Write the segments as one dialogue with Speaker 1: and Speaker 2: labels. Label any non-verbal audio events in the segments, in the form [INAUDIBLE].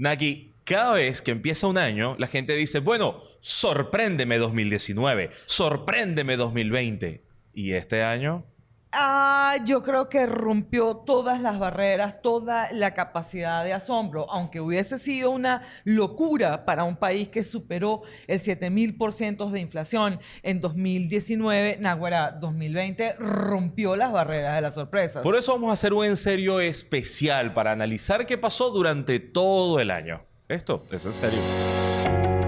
Speaker 1: Naki, cada vez que empieza un año, la gente dice, bueno, sorpréndeme 2019, sorpréndeme 2020. ¿Y este año?
Speaker 2: Ah, yo creo que rompió todas las barreras, toda la capacidad de asombro, aunque hubiese sido una locura para un país que superó el 7000% de inflación en 2019, Naguará 2020 rompió las barreras de las sorpresas.
Speaker 1: Por eso vamos a hacer un en serio especial para analizar qué pasó durante todo el año. Esto es en serio.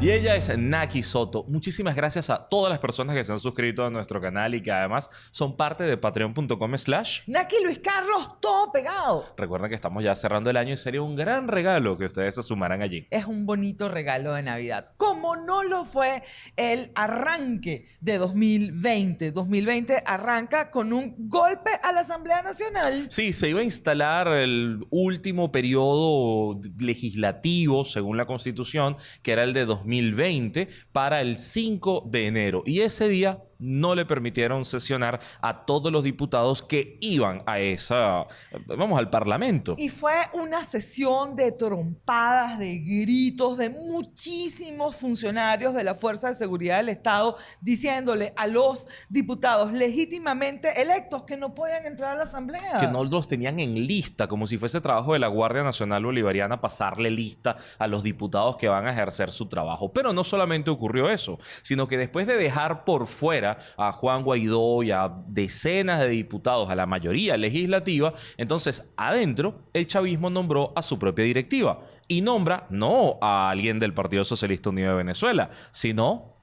Speaker 1: Y ella es Naki Soto. Muchísimas gracias a todas las personas que se han suscrito a nuestro canal y que además son parte de patreon.com slash
Speaker 2: Naki Luis Carlos, todo pegado.
Speaker 1: Recuerden que estamos ya cerrando el año y sería un gran regalo que ustedes se sumaran allí.
Speaker 2: Es un bonito regalo de Navidad. Como no lo fue el arranque de 2020. 2020 arranca con un golpe a la Asamblea Nacional.
Speaker 1: Sí, se iba a instalar el último periodo legislativo, según la Constitución, que era el de 2020 2020 para el 5 de enero. Y ese día no le permitieron sesionar a todos los diputados que iban a esa, vamos, al Parlamento.
Speaker 2: Y fue una sesión de trompadas, de gritos de muchísimos funcionarios de la Fuerza de Seguridad del Estado diciéndole a los diputados legítimamente electos que no podían entrar a la Asamblea.
Speaker 1: Que no los tenían en lista, como si fuese trabajo de la Guardia Nacional Bolivariana pasarle lista a los diputados que van a ejercer su trabajo. Pero no solamente ocurrió eso, sino que después de dejar por fuera a Juan Guaidó y a decenas de diputados, a la mayoría legislativa, entonces adentro el chavismo nombró a su propia directiva y nombra no a alguien del Partido Socialista Unido de Venezuela, sino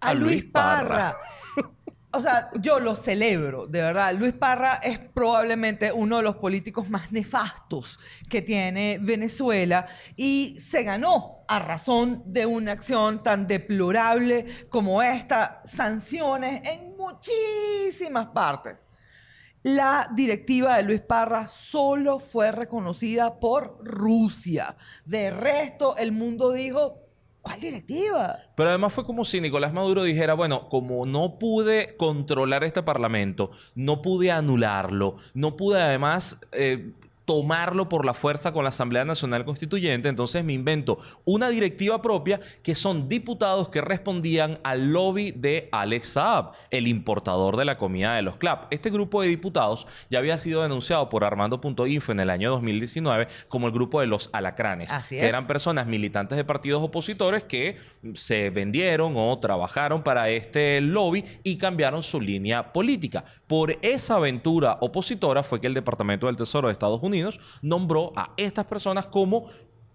Speaker 2: a, Luis Parra. [LAUGHS] O sea, yo lo celebro, de verdad. Luis Parra es probablemente uno de los políticos más nefastos que tiene Venezuela y se ganó a razón de una acción tan deplorable como esta, sanciones en muchísimas partes. La directiva de Luis Parra solo fue reconocida por Rusia. De resto, el mundo dijo, ¿Cuál directiva?
Speaker 1: Pero además fue como si Nicolás Maduro dijera, bueno, como no pude controlar este parlamento, no pude anularlo, no pude además eh, tomarlo por la fuerza con la Asamblea Nacional Constituyente, entonces me invento una directiva propia que son diputados que respondían al lobby de Alex Saab, el importador de la comida de los CLAP. Este grupo de diputados ya había sido denunciado por Armando.info en el año 2019 como el grupo de los alacranes, que eran personas militantes de partidos opositores que se vendieron o trabajaron para este lobby y cambiaron su línea política. Por esa aventura opositora fue que el Departamento del Tesoro de Estados Unidos nombró a estas personas como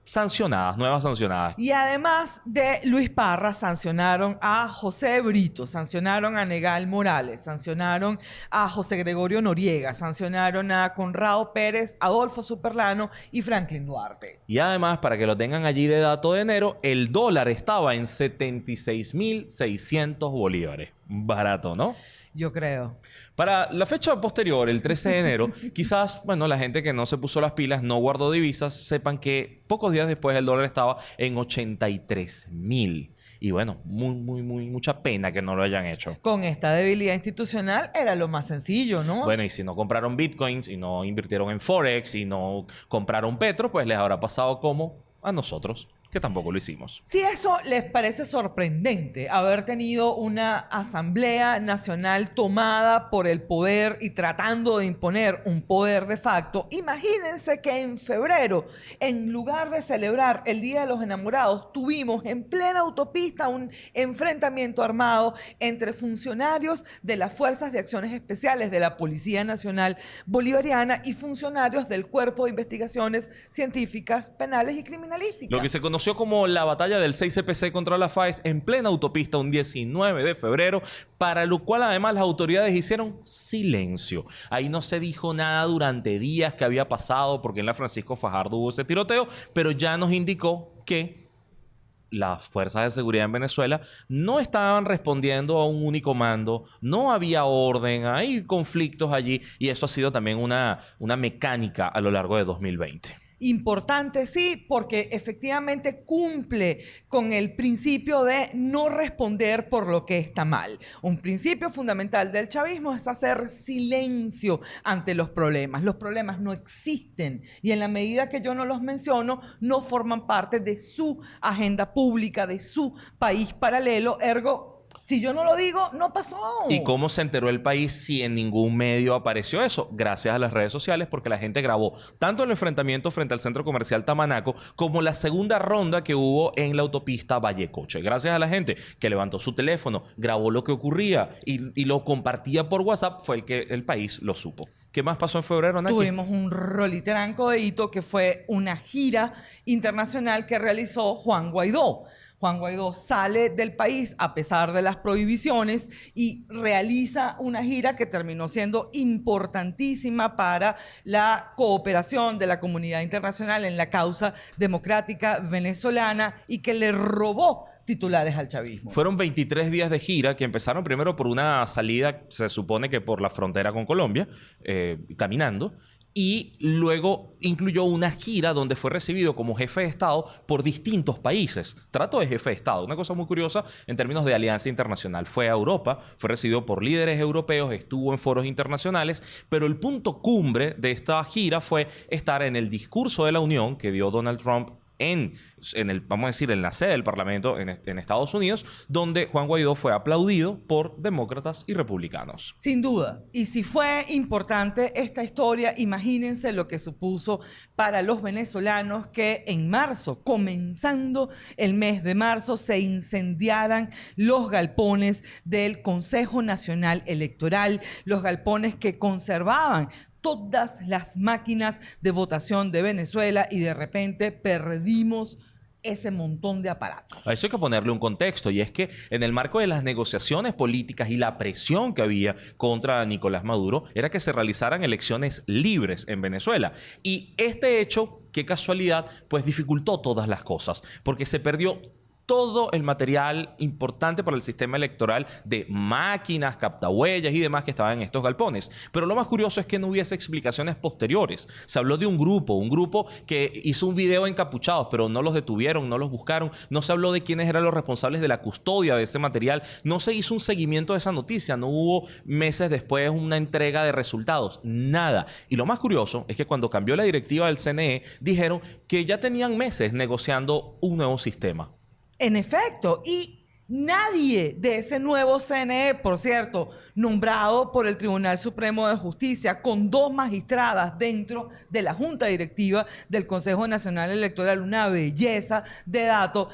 Speaker 1: sancionadas, nuevas sancionadas.
Speaker 2: Y además de Luis Parra, sancionaron a José Brito, sancionaron a Negal Morales, sancionaron a José Gregorio Noriega, sancionaron a Conrado Pérez, Adolfo Superlano y Franklin Duarte.
Speaker 1: Y además, para que lo tengan allí de dato de enero, el dólar estaba en 76.600 bolívares. Barato, ¿no?
Speaker 2: Yo creo.
Speaker 1: Para la fecha posterior, el 13 de enero, [LAUGHS] quizás, bueno, la gente que no se puso las pilas, no guardó divisas, sepan que pocos días después el dólar estaba en 83 mil. Y bueno, muy, muy, muy, mucha pena que no lo hayan hecho.
Speaker 2: Con esta debilidad institucional era lo más sencillo, ¿no?
Speaker 1: Bueno, y si no compraron bitcoins y no invirtieron en Forex y no compraron Petro, pues les habrá pasado como a nosotros que tampoco lo hicimos.
Speaker 2: Si eso les parece sorprendente, haber tenido una asamblea nacional tomada por el poder y tratando de imponer un poder de facto, imagínense que en febrero, en lugar de celebrar el Día de los Enamorados, tuvimos en plena autopista un enfrentamiento armado entre funcionarios de las Fuerzas de Acciones Especiales de la Policía Nacional Bolivariana y funcionarios del Cuerpo de Investigaciones Científicas, Penales y Criminalísticas.
Speaker 1: Lo que se conoce como la batalla del 6CPC contra la FAES en plena autopista un 19 de febrero, para lo cual además las autoridades hicieron silencio. Ahí no se dijo nada durante días que había pasado porque en la Francisco Fajardo hubo ese tiroteo, pero ya nos indicó que las fuerzas de seguridad en Venezuela no estaban respondiendo a un único mando, no había orden, hay conflictos allí y eso ha sido también una, una mecánica a lo largo de 2020.
Speaker 2: Importante, sí, porque efectivamente cumple con el principio de no responder por lo que está mal. Un principio fundamental del chavismo es hacer silencio ante los problemas. Los problemas no existen y en la medida que yo no los menciono, no forman parte de su agenda pública, de su país paralelo, ergo si yo no lo digo, no pasó.
Speaker 1: ¿Y cómo se enteró el país si en ningún medio apareció eso? Gracias a las redes sociales, porque la gente grabó tanto el enfrentamiento frente al centro comercial Tamanaco como la segunda ronda que hubo en la autopista Vallecoche. Gracias a la gente que levantó su teléfono, grabó lo que ocurría y, lo compartía por WhatsApp, fue el que el país lo supo. ¿Qué más pasó en febrero, Naki?
Speaker 2: Tuvimos un roliteranco de hito que fue una gira internacional que realizó Juan Guaidó. Juan Guaidó sale del país a pesar de las prohibiciones y realiza una gira que terminó siendo importantísima para la cooperación de la comunidad internacional en la causa democrática venezolana y que le robó titulares al chavismo.
Speaker 1: Fueron 23 días de gira que empezaron primero por una salida, se supone que por la frontera con Colombia, eh, caminando, y luego incluyó una gira donde fue recibido como jefe de Estado por distintos países. Trato de jefe de Estado, una cosa muy curiosa en términos de alianza internacional. Fue a Europa, fue recibido por líderes europeos, estuvo en foros internacionales, pero el punto cumbre de esta gira fue estar en el discurso de la Unión que dio Donald Trump en, el, vamos a decir, en la sede del Parlamento en, en, Estados Unidos, donde Juan Guaidó fue aplaudido por demócratas y republicanos.
Speaker 2: Sin duda. Y si fue importante esta historia, imagínense lo que supuso para los venezolanos que en marzo, comenzando el mes de marzo, se incendiaran los galpones del Consejo Nacional Electoral, los galpones que conservaban todas las máquinas de votación de Venezuela y de repente perdimos ese montón de aparatos.
Speaker 1: A eso hay que ponerle un contexto y es que en el marco de las negociaciones políticas y la presión que había contra Nicolás Maduro era que se realizaran elecciones libres en Venezuela. Y este hecho, qué casualidad, pues dificultó todas las cosas porque se perdió todo el material importante para el sistema electoral de máquinas, captahuellas y demás que estaban en estos galpones. Pero lo más curioso es que no hubiese explicaciones posteriores. Se habló de un grupo, un grupo que hizo un video encapuchados, pero no los detuvieron, no los buscaron. No se habló de quiénes eran los responsables de la custodia de ese material. No se hizo un seguimiento de esa noticia. No hubo meses después una entrega de resultados. Nada. Y lo más curioso es que cuando cambió la directiva del CNE, dijeron que ya tenían meses negociando un nuevo sistema.
Speaker 2: En efecto, y nadie de ese nuevo CNE, por cierto, nombrado por el Tribunal Supremo de Justicia, con dos magistradas dentro de la Junta Directiva del Consejo Nacional Electoral, una belleza de datos.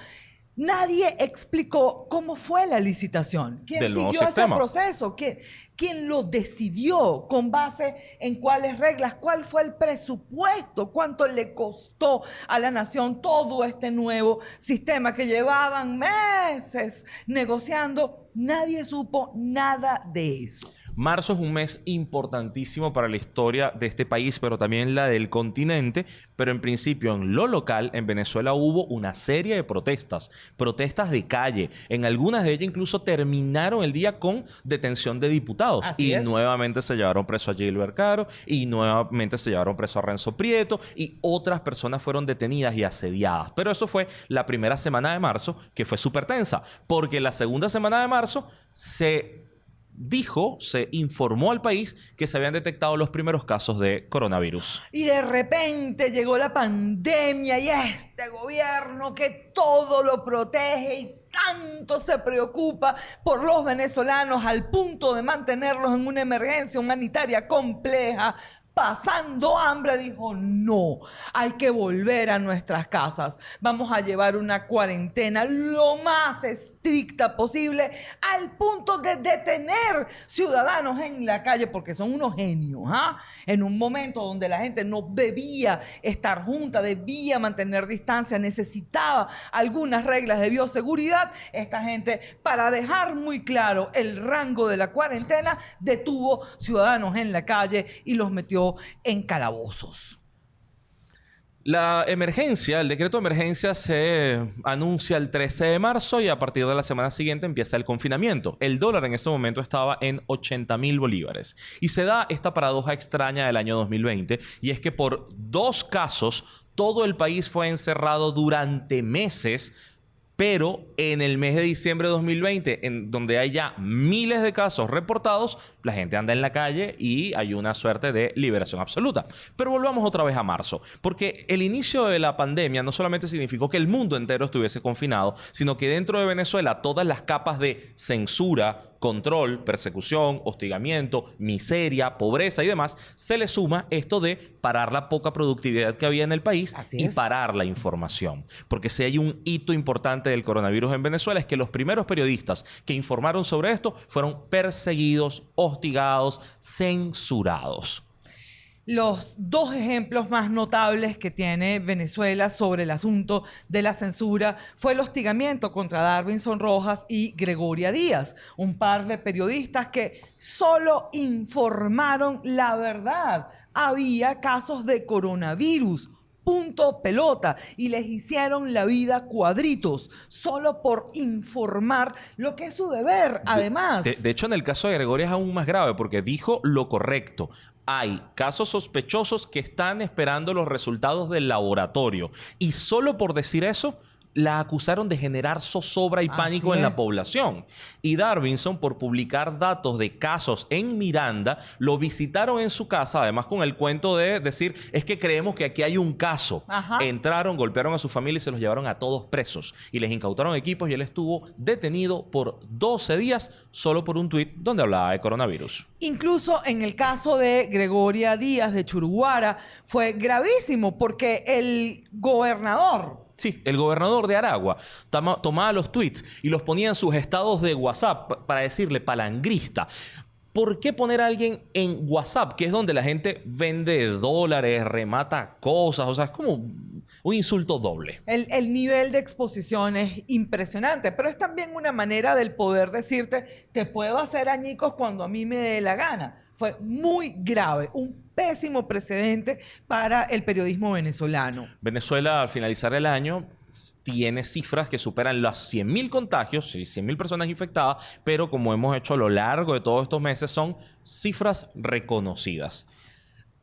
Speaker 2: Nadie explicó cómo fue la licitación, quién siguió ese proceso, ¿Qué, quién lo decidió, con base en cuáles reglas, cuál fue el presupuesto, cuánto le costó a la nación todo este nuevo sistema que llevaban meses negociando. Nadie supo nada de eso.
Speaker 1: Marzo es un mes importantísimo para la historia de este país, pero también la del continente. Pero en principio, en lo local, en Venezuela hubo una serie de protestas, protestas de calle. En algunas de ellas incluso terminaron el día con detención de diputados. y nuevamente se llevaron preso a Gilbert Caro, y nuevamente se llevaron preso a Renzo Prieto, y otras personas fueron detenidas y asediadas. Pero eso fue la primera semana de marzo, que fue súper tensa, porque la segunda semana de marzo se dijo, se informó al país que se habían detectado los primeros casos de coronavirus.
Speaker 2: Y de repente llegó la pandemia y este gobierno que todo lo protege y tanto se preocupa por los venezolanos al punto de mantenerlos en una emergencia humanitaria compleja, pasando hambre, dijo, no, hay que volver a nuestras casas. Vamos a llevar una cuarentena lo más estricta posible al punto de detener ciudadanos en la calle porque son unos genios. ¿ah? En un momento donde la gente no debía estar junta, debía mantener distancia, necesitaba algunas reglas de bioseguridad, esta gente, para dejar muy claro el rango de la cuarentena, detuvo ciudadanos en la calle y los metió en calabozos.
Speaker 1: La emergencia, el decreto de emergencia se anuncia el 13 de marzo y a partir de la semana siguiente empieza el confinamiento. El dólar en este momento estaba en 80 mil bolívares. Y se da esta paradoja extraña del año 2020 y es que por dos casos Todo el país fue encerrado durante meses pero en el mes de diciembre de 2020, en donde hay ya miles de casos reportados, la gente anda en la calle y hay una suerte de liberación absoluta. Pero volvamos otra vez a marzo, porque el inicio de la pandemia no solamente significó que el mundo entero estuviese confinado, sino que dentro de Venezuela todas las capas de censura, control, persecución, hostigamiento, miseria, pobreza y demás, se le suma esto de parar la poca productividad que había en el país y parar la información. Porque si hay un hito importante del coronavirus en Venezuela es que los primeros periodistas que informaron sobre esto fueron perseguidos, hostigados, censurados.
Speaker 2: Los dos ejemplos más notables que tiene Venezuela sobre el asunto de la censura fue el hostigamiento contra Darwinson Rojas y Gregoria Díaz, un par de periodistas que solo informaron la verdad. Había casos de coronavirus, punto pelota y les hicieron la vida cuadritos solo por informar lo que es su deber, además.
Speaker 1: De, de, hecho, en el caso de Gregoria es aún más grave porque dijo lo correcto hay casos sospechosos que están esperando los resultados del laboratorio. Y solo por decir eso, la acusaron de generar zozobra y pánico en la población. Y Darwinson, por publicar datos de casos en Miranda, lo visitaron en su casa, además con el cuento de decir, es que creemos que aquí hay un caso. Entraron, golpearon a su familia y se los llevaron a todos presos. Y les incautaron equipos y él estuvo detenido por 12 días solo por un tuit donde hablaba de coronavirus.
Speaker 2: Incluso en el caso de Gregoria Díaz de Churuguara fue gravísimo porque el gobernador
Speaker 1: Sí, el gobernador de Aragua tomaba los tweets y los ponía en sus estados de WhatsApp para decirle palangrista. ¿Por qué poner a alguien en WhatsApp, que es donde la gente vende dólares, remata cosas? O sea, es como un insulto doble.
Speaker 2: El, el, nivel de exposición es impresionante, pero es también una manera del poder decirte, te puedo hacer añicos cuando a mí me dé la gana fue muy grave, un pésimo precedente para el periodismo venezolano.
Speaker 1: Venezuela, al finalizar el año, tiene cifras que superan los 100.000 contagios, 100.000 personas infectadas, pero como hemos hecho a lo largo de todos estos meses, son cifras reconocidas.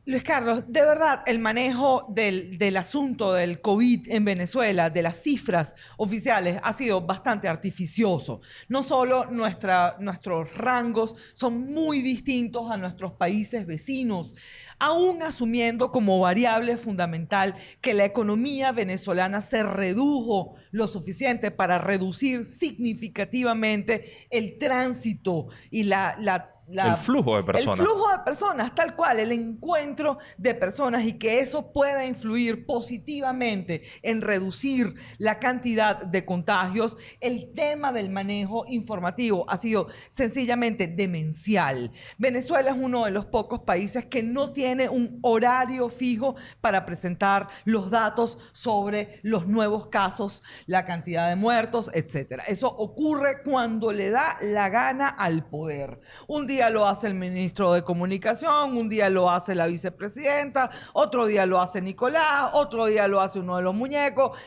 Speaker 2: Luis Carlos, de verdad, el manejo del, asunto del COVID en Venezuela, de las cifras oficiales, ha sido bastante artificioso. No solo nuestros rangos son muy distintos a nuestros países vecinos, aún asumiendo como variable fundamental que la economía venezolana se redujo lo suficiente para reducir significativamente el tránsito y la, la
Speaker 1: el flujo de personas.
Speaker 2: El flujo de personas, tal cual, el encuentro de personas y que eso pueda influir positivamente en reducir la cantidad de contagios. El tema del manejo informativo ha sido sencillamente demencial. Venezuela es uno de los pocos países que no tiene un horario fijo para presentar los datos sobre los nuevos casos, la cantidad de muertos, etc. Eso ocurre cuando le da la gana al poder. Un día día lo hace el ministro de Comunicación, un día lo hace la vicepresidenta, otro día lo hace Nicolás, otro día lo hace uno de los muñecos.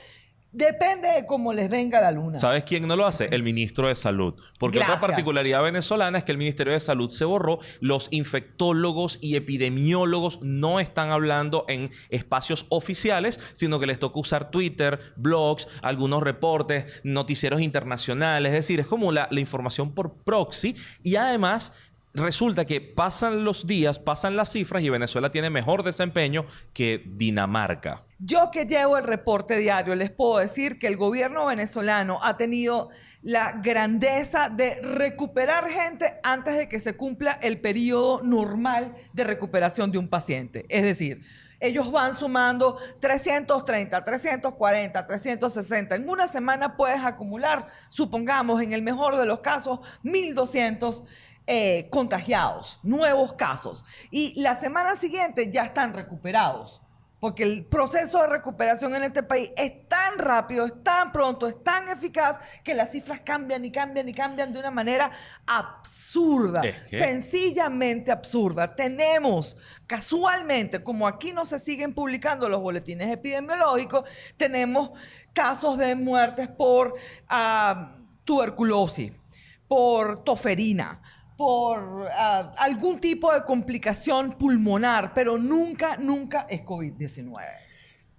Speaker 2: Depende de cómo les venga la luna.
Speaker 1: ¿Sabes quién no lo hace? El ministro de Salud. Porque otra particularidad venezolana es que el Ministerio de Salud se borró. Los infectólogos y epidemiólogos no están hablando en espacios oficiales, sino que les toca usar Twitter, blogs, algunos reportes, noticieros internacionales. Es decir, es como la, la información por proxy. Y además resulta que pasan los días, pasan las cifras y Venezuela tiene mejor desempeño que Dinamarca.
Speaker 2: Yo que llevo el reporte diario, les puedo decir que el gobierno venezolano ha tenido la grandeza de recuperar gente antes de que se cumpla el periodo normal de recuperación de un paciente. Es decir, ellos van sumando 330, 340, 360. En una semana puedes acumular, supongamos, en el mejor de los casos, 1200 eh, contagiados, nuevos casos. Y la semana siguiente ya están recuperados. Porque el proceso de recuperación en este país es tan rápido, es tan pronto, es tan eficaz que las cifras cambian y cambian y cambian de una manera absurda, sencillamente absurda. Tenemos casualmente, como aquí no se siguen publicando los boletines epidemiológicos, tenemos casos de muertes por ah, tuberculosis, por toferina, por ah, algún tipo de complicación pulmonar, pero nunca, nunca es COVID-19.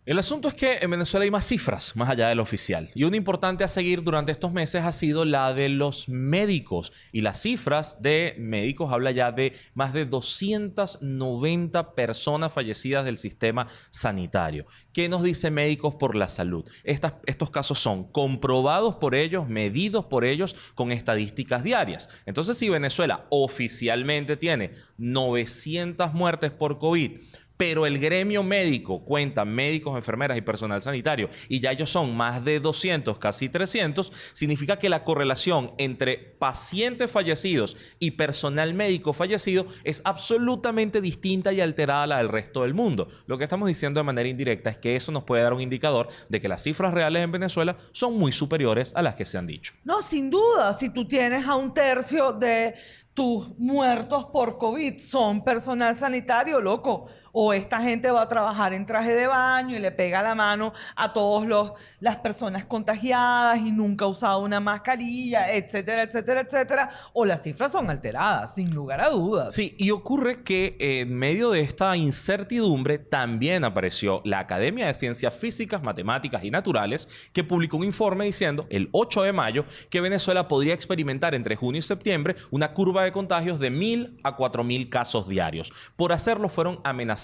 Speaker 1: El asunto es que en Venezuela hay más cifras más allá del oficial. Y una importante a seguir durante estos meses ha sido la de los médicos. Y las cifras de médicos habla ya de más de 290 personas fallecidas del sistema sanitario. ¿Qué nos dice Médicos por la Salud? estos casos son comprobados por ellos, medidos por ellos con estadísticas diarias. Entonces, si Venezuela oficialmente tiene 900 muertes por COVID, pero el gremio médico cuenta médicos, enfermeras y personal sanitario y ya ellos son más de 200, casi 300, significa que la correlación entre pacientes fallecidos y personal médico fallecido es absolutamente distinta y alterada a la del resto del mundo. Lo que estamos diciendo de manera indirecta es que eso nos puede dar un indicador de que las cifras reales en Venezuela son muy superiores a las que se han dicho.
Speaker 2: No, sin duda, si tú tienes a un tercio de tus muertos por COVID son personal sanitario, loco o esta gente va a trabajar en traje de baño y le pega la mano a todas las personas contagiadas y nunca ha usado una mascarilla, etcétera, etcétera, etcétera, o las cifras son alteradas, sin lugar a dudas.
Speaker 1: Sí, y ocurre que en medio de esta incertidumbre también apareció la Academia de Ciencias Físicas, Matemáticas y Naturales, que publicó un informe diciendo el 8 de mayo que Venezuela podría experimentar entre junio y septiembre una curva de contagios de 1.000 a 4.000 casos diarios. Por hacerlo fueron amenazados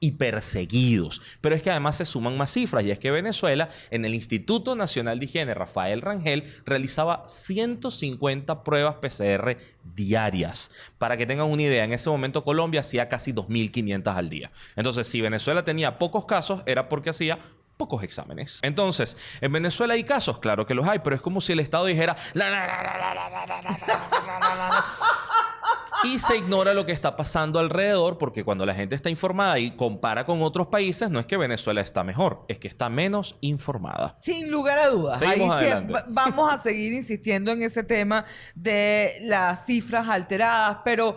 Speaker 1: y perseguidos. Pero es que además se suman más cifras y es que Venezuela, en el Instituto Nacional de Higiene Rafael Rangel, realizaba 150 pruebas PCR diarias. Para que tengan una idea, en ese momento Colombia hacía casi 2.500 al día. Entonces, si Venezuela tenía pocos casos, era porque hacía pocos exámenes. Entonces, en Venezuela hay casos, claro que los hay, pero es como si el Estado dijera y se ignora lo que está pasando alrededor porque cuando la gente está informada y compara con otros países, no es que Venezuela está mejor, es que está menos informada.
Speaker 2: Sin lugar a dudas. Ahí vamos a seguir insistiendo en ese tema de las cifras alteradas, pero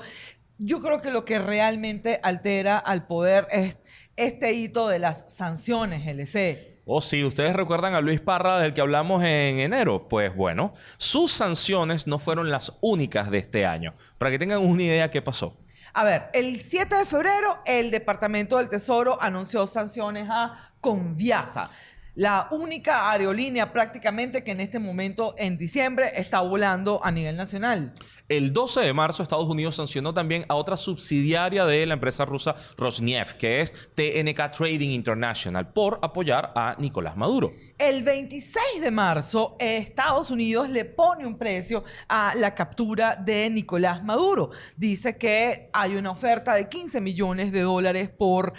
Speaker 2: yo creo que lo que realmente altera al poder es este hito de las sanciones LC
Speaker 1: o si ustedes recuerdan a Luis Parra del que hablamos en enero, pues bueno, sus sanciones no fueron las únicas de este año. Para que tengan una idea qué pasó.
Speaker 2: A ver, el 7 de febrero el Departamento del Tesoro anunció sanciones a Conviasa la única aerolínea prácticamente que en este momento, en diciembre, está volando a nivel nacional.
Speaker 1: El 12 de marzo, Estados Unidos sancionó también a otra subsidiaria de la empresa rusa Rosneft, que es TNK Trading International, por apoyar a Nicolás Maduro.
Speaker 2: El 26 de marzo, Estados Unidos le pone un precio a la captura de Nicolás Maduro. Dice que hay una oferta de 15 millones de dólares por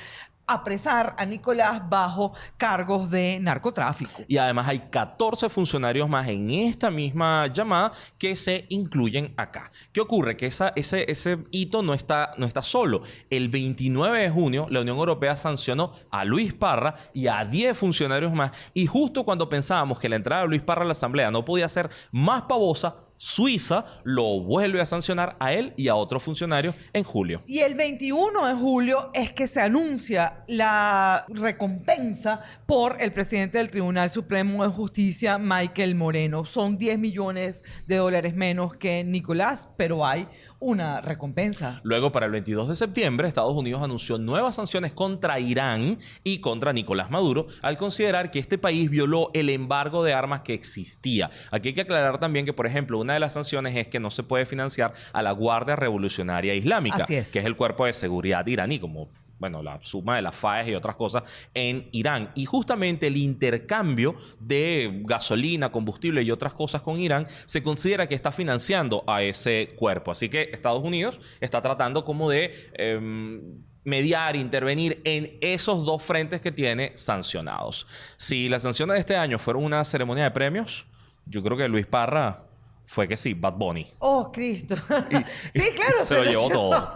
Speaker 2: apresar a Nicolás bajo cargos de narcotráfico.
Speaker 1: Y además hay 14 funcionarios más en esta misma llamada que se incluyen acá. ¿Qué ocurre? Que esa, ese, ese hito no está, no está solo. El 29 de junio la Unión Europea sancionó a Luis Parra y a 10 funcionarios más. Y justo cuando pensábamos que la entrada de Luis Parra a la Asamblea no podía ser más pavosa, Suiza lo vuelve a sancionar a él y a otros funcionarios en julio.
Speaker 2: Y el 21 de julio es que se anuncia la recompensa por el presidente del Tribunal Supremo de Justicia, Michael Moreno. Son 10 millones de dólares menos que Nicolás, pero hay una recompensa.
Speaker 1: Luego, para el 22 de septiembre, Estados Unidos anunció nuevas sanciones contra Irán y contra Nicolás Maduro al considerar que este país violó el embargo de armas que existía. Aquí hay que aclarar también que, por ejemplo, una de las sanciones es que no se puede financiar a la Guardia Revolucionaria Islámica, que es el cuerpo de seguridad iraní, como bueno, la suma de las FAES y otras cosas en Irán. Y justamente el intercambio de gasolina, combustible y otras cosas con Irán se considera que está financiando a ese cuerpo. Así que Estados Unidos está tratando como de... Em, mediar, intervenir en esos dos frentes que tiene sancionados. Si las sanciones de este año fueron una ceremonia de premios, yo creo que Luis Parra fue que sí, Bad Bunny.
Speaker 2: Oh, Cristo. [LAUGHS] sí, claro.
Speaker 1: se, lo llevó todo.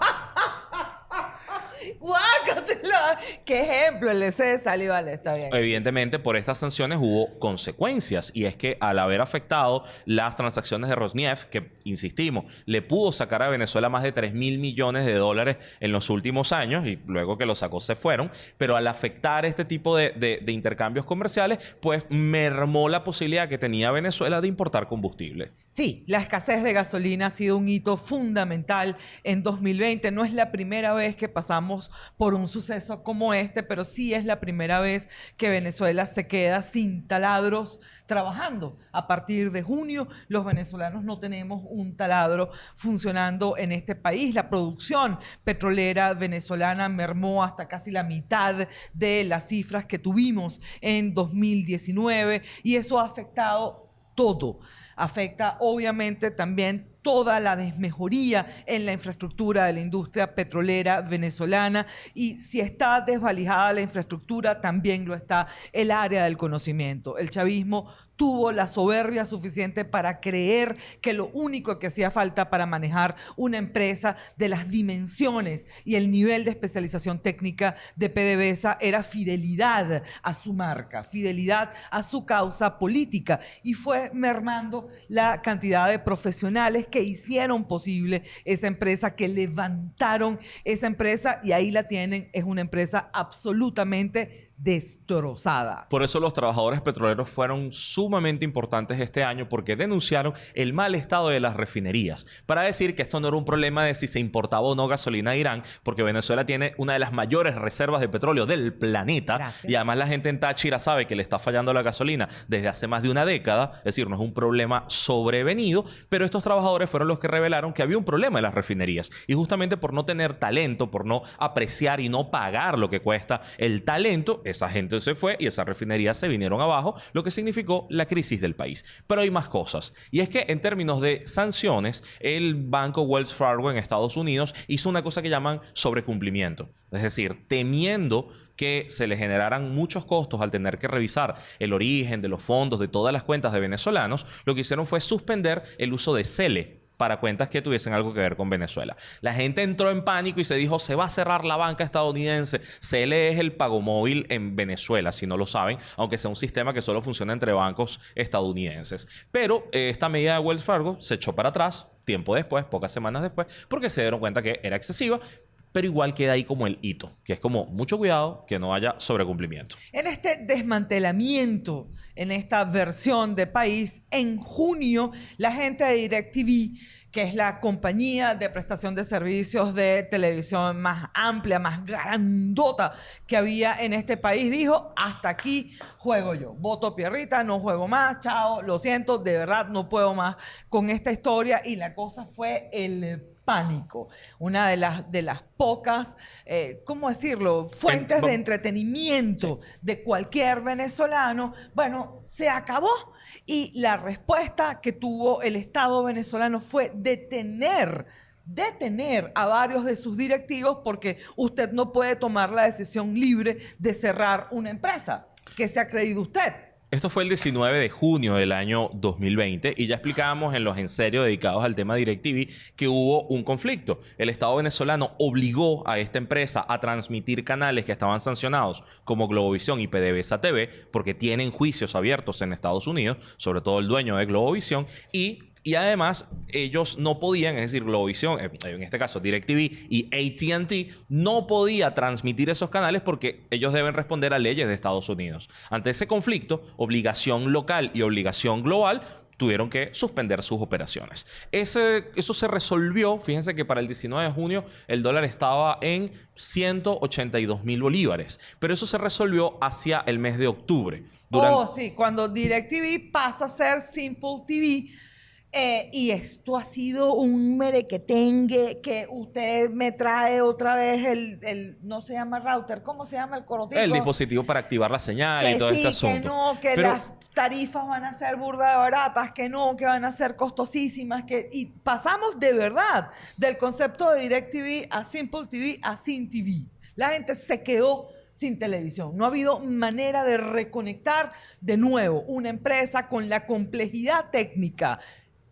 Speaker 2: ¡Guácatela! ¡Qué ejemplo! El ese de salió, vale, está bien.
Speaker 1: Evidentemente, por estas sanciones hubo consecuencias. Y es que al haber afectado las transacciones de Rosneft, que, insistimos, le pudo sacar a Venezuela más de 3 mil millones de dólares en los últimos años, y luego que lo sacó se fueron, pero al afectar este tipo de, de intercambios comerciales, pues mermó la posibilidad que tenía Venezuela de importar combustible.
Speaker 2: Sí, la escasez de gasolina ha sido un hito fundamental en 2020. No es la primera vez que pasamos por un suceso como este, pero sí es la primera vez que Venezuela se queda sin taladros trabajando. A partir de junio, los venezolanos no tenemos un taladro funcionando en este país. La producción petrolera venezolana mermó hasta casi la mitad de las cifras que tuvimos en 2019 y eso ha afectado todo. Afecta obviamente también toda la desmejoría en la infraestructura de la industria petrolera venezolana y si está desvalijada la infraestructura, también lo está el área del conocimiento. El chavismo tuvo la soberbia suficiente para creer que lo único que hacía falta para manejar una empresa de las dimensiones y el nivel de especialización técnica de PDVSA era fidelidad a su marca, fidelidad a su causa política. Y fue mermando la cantidad de profesionales que hicieron posible esa empresa, que levantaron esa empresa y ahí la tienen, es una empresa absolutamente destrozada.
Speaker 1: Por eso los trabajadores petroleros fueron sumamente importantes este año porque denunciaron el mal estado de las refinerías. Para decir que esto no era un problema de si se importaba o no gasolina de Irán, porque Venezuela tiene una de las mayores reservas de petróleo del planeta. Y además la gente en Táchira sabe que le está fallando la gasolina desde hace más de una década. Es decir, no es un problema sobrevenido, pero estos trabajadores fueron los que revelaron que había un problema en las refinerías. Y justamente por no tener talento, por no apreciar y no pagar lo que cuesta el talento, esa gente se fue y esas refinerías se vinieron abajo, lo que significó la crisis del país. Pero hay más cosas. Y es que en términos de sanciones, el banco Wells Fargo en Estados Unidos hizo una cosa que llaman sobrecumplimiento. Es decir, temiendo que se le generaran muchos costos al tener que revisar el origen de los fondos de todas las cuentas de venezolanos, lo que hicieron fue suspender el uso de CELE, para cuentas que tuviesen algo que ver con Venezuela. La gente entró en pánico y se dijo, se va a cerrar la banca estadounidense. CLE es el pago móvil en Venezuela, si no lo saben, aunque sea un sistema que solo funciona entre bancos estadounidenses. Pero eh, esta medida de Wells Fargo se echó para atrás tiempo después, pocas semanas después, porque se dieron cuenta que era excesiva, pero igual queda ahí como el hito, que es como mucho cuidado que no haya sobrecumplimiento.
Speaker 2: En este desmantelamiento, en esta versión de país, en junio, la gente de DirecTV que es la compañía de prestación de servicios de televisión más amplia, más grandota que había en este país, dijo, hasta aquí juego yo. Voto Pierrita, no juego más, chao, lo siento, de verdad no puedo más con esta historia. Y la cosa fue el pánico. Una de las, de las pocas, eh, ¿cómo decirlo?, fuentes de entretenimiento de cualquier venezolano. Bueno, se acabó. Y la respuesta que tuvo el Estado venezolano fue detener detener a varios de sus directivos porque usted no puede tomar la decisión libre de cerrar una empresa. ¿Qué se ha creído usted?
Speaker 1: Esto fue el 19 de junio del año 2020 y ya explicábamos en los en serio dedicados al tema DirecTV que hubo un conflicto. El Estado venezolano obligó a esta empresa a transmitir canales que estaban sancionados como Globovisión y PDVSA TV porque tienen juicios abiertos en Estados Unidos, sobre todo el dueño de Globovisión, y y además, ellos no podían, es decir, Globovisión, eh, en este caso DirecTV y ATT, no podía transmitir esos canales porque ellos deben responder a leyes de Estados Unidos. Ante ese conflicto, obligación local y obligación global tuvieron que suspender sus operaciones. Ese, eso se resolvió, fíjense que para el 19 de junio el dólar estaba en 182 mil bolívares, pero eso se resolvió hacia el mes de octubre.
Speaker 2: Oh, sí, cuando DirecTV pasa a ser Simple TV, eh, y esto ha sido un merequetengue que usted me trae otra vez el, no se llama router, ¿cómo se llama el corotipo?
Speaker 1: El dispositivo para activar la señal y todo este asunto.
Speaker 2: Que no, que las tarifas van a ser burda de baratas, que no, que van a ser costosísimas, que y pasamos de verdad del concepto de DirecTV a Simple TV a Sin TV. La gente se quedó sin televisión. No ha habido manera de reconectar de nuevo una empresa con la complejidad técnica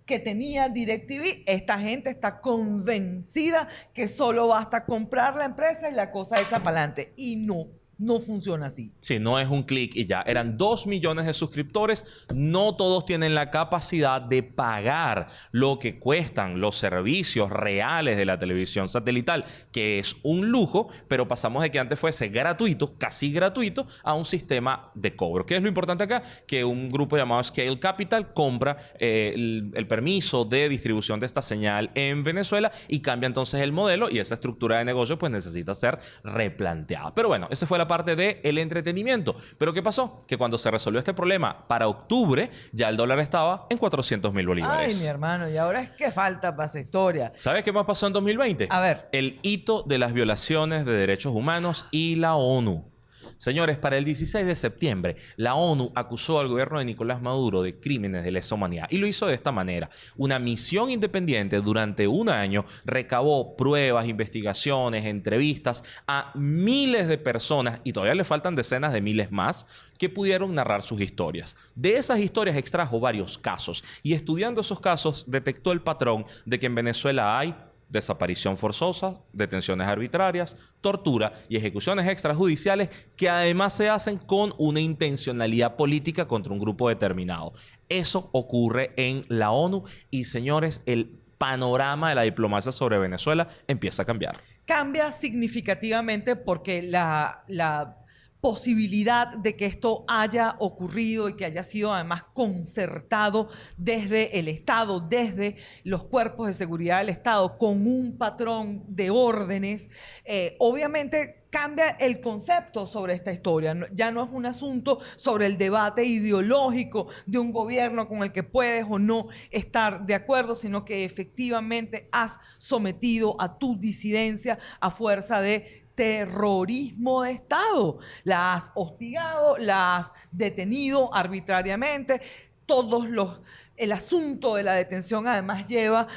Speaker 2: que tenía DirecTV, esta gente está convencida que solo basta comprar la empresa y la cosa hecha para adelante. Y no. No funciona así.
Speaker 1: Sí, no es un clic y ya. Eran dos millones de suscriptores. No todos tienen la capacidad de pagar lo que cuestan los servicios reales de la televisión satelital, que es un lujo, pero pasamos de que antes fuese gratuito, casi gratuito, a un sistema de cobro. ¿Qué es lo importante acá? Que un grupo llamado Scale Capital compra eh, el, permiso de distribución de esta señal en Venezuela y cambia entonces el modelo y esa estructura de negocio pues necesita ser replanteada. Pero bueno, esa fue la parte del el entretenimiento. Pero ¿qué pasó? Que cuando se resolvió este problema para octubre, ya el dólar estaba en 400 mil bolívares.
Speaker 2: Ay, mi hermano, y ahora es que falta para esa historia.
Speaker 1: ¿Sabes qué más pasó en 2020?
Speaker 2: A ver.
Speaker 1: El hito de las violaciones de derechos humanos y la ONU. Señores, para el 16 de septiembre, la ONU acusó al gobierno de Nicolás Maduro de crímenes de lesa humanidad y lo hizo de esta manera. Una misión independiente durante un año recabó pruebas, investigaciones, entrevistas a miles de personas y todavía le faltan decenas de miles más que pudieron narrar sus historias. De esas historias extrajo varios casos y estudiando esos casos detectó el patrón de que en Venezuela hay desaparición forzosa, detenciones arbitrarias, tortura y ejecuciones extrajudiciales que además se hacen con una intencionalidad política contra un grupo determinado. Eso ocurre en la ONU y señores, el panorama de la diplomacia sobre Venezuela empieza a cambiar.
Speaker 2: Cambia significativamente porque la, la posibilidad de que esto haya ocurrido y que haya sido además concertado desde el Estado, desde los cuerpos de seguridad del Estado, con un patrón de órdenes, eh, obviamente cambia el concepto sobre esta historia. Ya no es un asunto sobre el debate ideológico de un gobierno con el que puedes o no estar de acuerdo, sino que efectivamente has sometido a tu disidencia a fuerza de terrorismo de Estado. La has hostigado, la has detenido arbitrariamente. Todos los, el asunto de la detención además lleva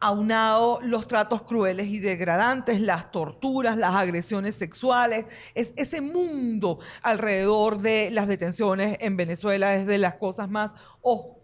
Speaker 2: aunado los tratos crueles y degradantes, las torturas, las agresiones sexuales. Es ese mundo alrededor de las detenciones en Venezuela es de las cosas más oscuras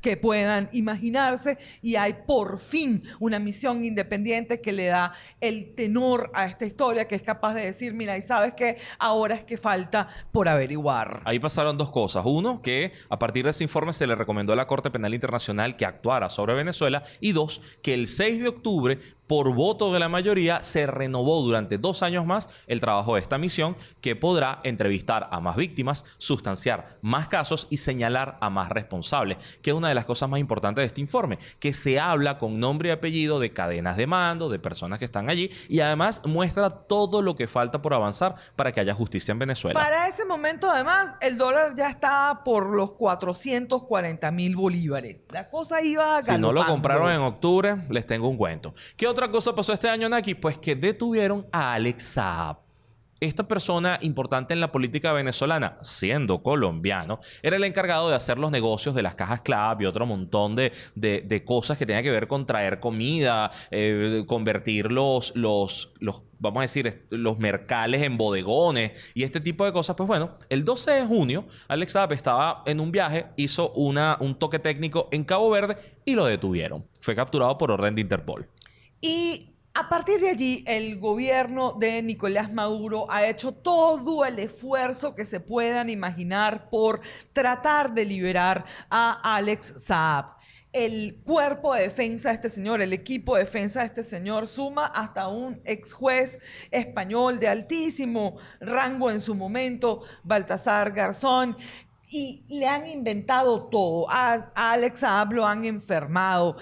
Speaker 2: que puedan imaginarse y hay por fin una misión independiente que le da el tenor a esta historia, que es capaz de decir, mira, y sabes que ahora es que falta por averiguar.
Speaker 1: Ahí pasaron dos cosas. Uno, que a partir de ese informe se le recomendó a la Corte Penal Internacional que actuara sobre Venezuela. Y dos, que el 6 de octubre por voto de la mayoría, se renovó durante dos años más el trabajo de esta misión que podrá entrevistar a más víctimas, sustanciar más casos y señalar a más responsables, que es una de las cosas más importantes de este informe, que se habla con nombre y apellido de cadenas de mando, de personas que están allí y además muestra todo lo que falta por avanzar para que haya justicia en Venezuela.
Speaker 2: Para ese momento, además, el dólar ya está por los 440 mil bolívares. La cosa iba
Speaker 1: Si no lo compraron en octubre, les tengo un cuento. ¿Qué otra cosa pasó este año, Naki? Pues que detuvieron a Alex Saab. Esta persona importante en la política venezolana, siendo colombiano, era el encargado de hacer los negocios de las cajas clave y otro montón de, de, cosas que tenían que ver con traer comida, eh, convertir los, los, los, vamos a decir, los mercales en bodegones y este tipo de cosas. Pues bueno, el 12 de junio, Alex Saab estaba en un viaje, hizo una, un toque técnico en Cabo Verde y lo detuvieron. Fue capturado por orden de Interpol.
Speaker 2: Y a partir de allí, el gobierno de Nicolás Maduro ha hecho todo el esfuerzo que se puedan imaginar por tratar de liberar a Alex Saab. El cuerpo de defensa de este señor, el equipo de defensa de este señor suma hasta un ex juez español de altísimo rango en su momento, Baltasar Garzón, y le han inventado todo. A, Alex Saab lo han enfermado.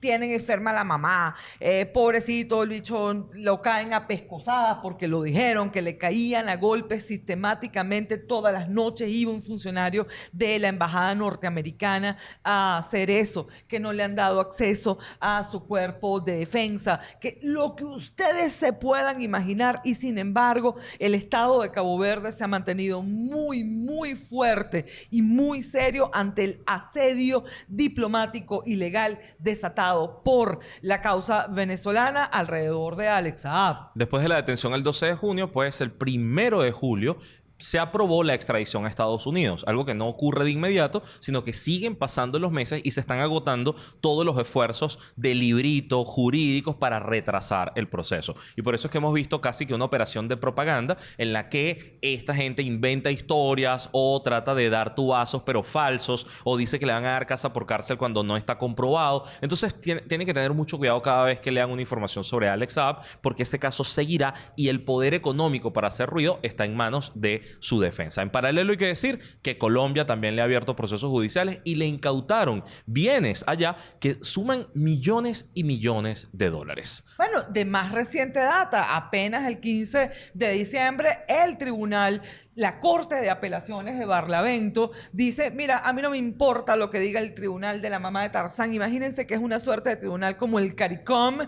Speaker 2: Tienen enferma la mamá, eh, pobrecito, el bicho lo caen a pescosadas porque lo dijeron, que le caían a golpes sistemáticamente todas las noches, iba un funcionario de la embajada norteamericana a hacer eso, que no le han dado acceso a su cuerpo de defensa, que lo que ustedes se puedan imaginar y sin embargo el Estado de Cabo Verde se ha mantenido muy, muy fuerte y muy serio ante el asedio diplomático ilegal desatado por la causa venezolana alrededor de Alex Saab.
Speaker 1: Después de la detención el 12 de junio, pues el primero de julio se aprobó la extradición a Estados Unidos, algo que no ocurre de inmediato, sino que siguen pasando los meses y se están agotando todos los esfuerzos de librito jurídicos para retrasar el proceso. Y por eso es que hemos visto casi que una operación de propaganda en la que esta gente inventa historias o trata de dar tubazos pero falsos o dice que le van a dar casa por cárcel cuando no está comprobado. Entonces tiene, que tener mucho cuidado cada vez que lean una información sobre Alex Saab porque ese caso seguirá y el poder económico para hacer ruido está en manos de su defensa. En paralelo hay que decir que Colombia también le ha abierto procesos judiciales y le incautaron bienes allá que suman millones y millones de dólares.
Speaker 2: Bueno, de más reciente data, apenas el 15 de diciembre, el tribunal la Corte de Apelaciones de Barlavento dice, mira, a mí no me importa lo que diga el tribunal de la mamá de Tarzán. Imagínense que es una suerte de tribunal como el CARICOM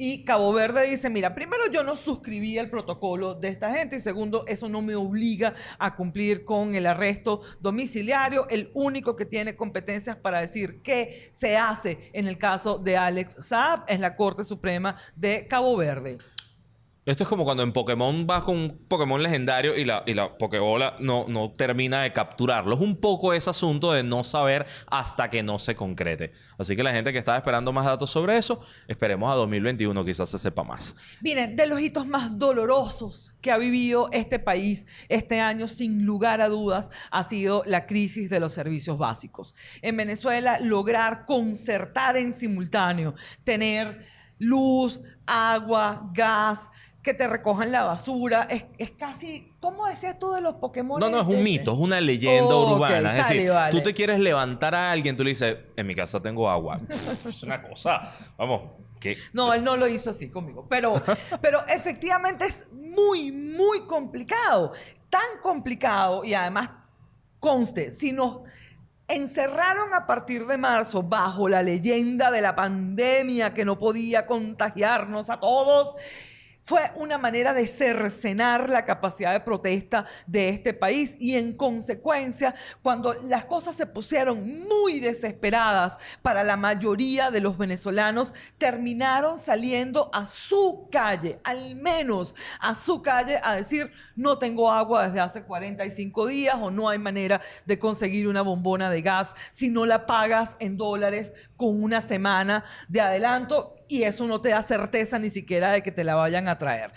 Speaker 2: y Cabo Verde dice, mira, primero yo no suscribí el protocolo de esta gente y segundo, eso no me obliga a cumplir con el arresto domiciliario. El único que tiene competencias para decir qué se hace en el caso de Alex Saab es la Corte Suprema de Cabo Verde.
Speaker 1: Esto es como cuando en Pokémon vas con un Pokémon legendario y la, y la Pokébola no, no termina de capturarlo. Es un poco ese asunto de no saber hasta que no se concrete. Así que la gente que estaba esperando más datos sobre eso, esperemos a 2021 quizás se sepa más.
Speaker 2: Miren, de los hitos más dolorosos que ha vivido este país este año, sin lugar a dudas, ha sido la crisis de los servicios básicos. En Venezuela, lograr concertar en simultáneo, tener luz, agua, gas, que te recojan la basura. Es, casi, ¿cómo decías tú de los Pokémon?
Speaker 1: No, no, es un mito, es una leyenda urbana. es decir, tú te quieres levantar a alguien, tú le dices, en mi casa tengo agua. [LAUGHS] es una cosa, vamos. que
Speaker 2: No, él no lo hizo así conmigo. Pero, [LAUGHS] pero efectivamente es muy, muy complicado. Tan complicado y además, conste, si nos encerraron a partir de marzo bajo la leyenda de la pandemia que no podía contagiarnos a todos fue una manera de cercenar la capacidad de protesta de este país y en consecuencia, cuando las cosas se pusieron muy desesperadas para la mayoría de los venezolanos, terminaron saliendo a su calle, al menos a su calle, a decir, no tengo agua desde hace 45 días o no hay manera de conseguir una bombona de gas. Si no la pagas en dólares con una semana de adelanto y eso no te da certeza ni siquiera de que te la vayan a traer.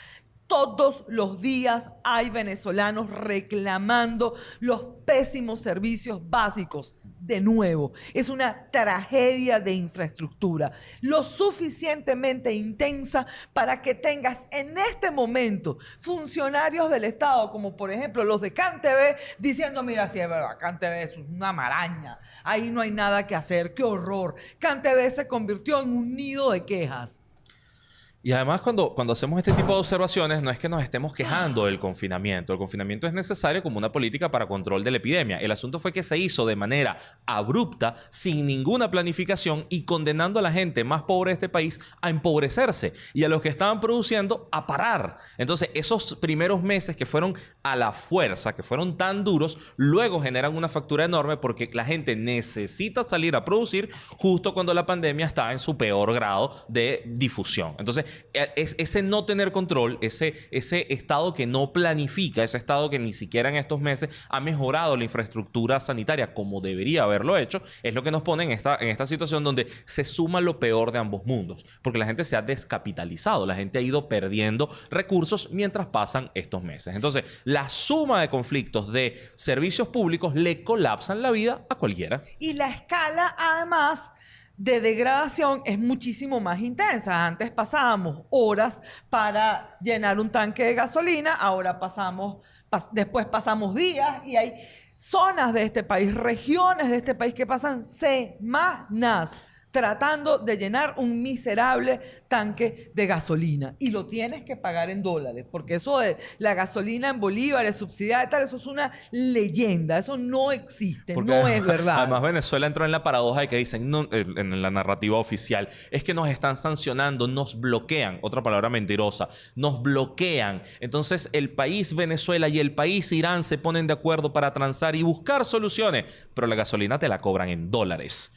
Speaker 2: Todos los días hay venezolanos reclamando los pésimos servicios básicos. De nuevo, es una tragedia de infraestructura, lo suficientemente intensa para que tengas en este momento funcionarios del Estado, como por ejemplo los de CanTV, diciendo, mira, si es verdad, CanTV es una maraña, ahí no hay nada que hacer, qué horror. CanTV se convirtió en un nido de quejas.
Speaker 1: Y además cuando, cuando hacemos este tipo de observaciones no es que nos estemos quejando del confinamiento. El confinamiento es necesario como una política para control de la epidemia. El asunto fue que se hizo de manera abrupta, sin ninguna planificación y condenando a la gente más pobre de este país a empobrecerse y a los que estaban produciendo a parar. Entonces esos primeros meses que fueron a la fuerza, que fueron tan duros, luego generan una factura enorme porque la gente necesita salir a producir justo cuando la pandemia está en su peor grado de difusión. Entonces es, ese no tener control, ese, ese estado que no planifica, ese estado que ni siquiera en estos meses ha mejorado la infraestructura sanitaria como debería haberlo hecho, es lo que nos pone en esta, en esta situación donde se suma lo peor de ambos mundos, porque la gente se ha descapitalizado, la gente ha ido perdiendo recursos mientras pasan estos meses. Entonces, la suma de conflictos de servicios públicos le colapsan la vida a cualquiera.
Speaker 2: Y la escala, además, de degradación es muchísimo más intensa. Antes pasábamos horas para llenar un tanque de gasolina, ahora pasamos, después pasamos días y hay zonas de este país, regiones de este país que pasan semanas tratando de llenar un miserable tanque de gasolina. Y lo tienes que pagar en dólares, porque eso de la gasolina en bolívares, subsidiada y tal, eso es una leyenda, eso no existe, no es verdad.
Speaker 1: Además, Venezuela entró en la paradoja de que dicen, no, en la narrativa oficial, es que nos están sancionando, nos bloquean, otra palabra mentirosa, nos bloquean. Entonces, el país Venezuela y el país Irán se ponen de acuerdo para transar y buscar soluciones, pero la gasolina te la cobran en dólares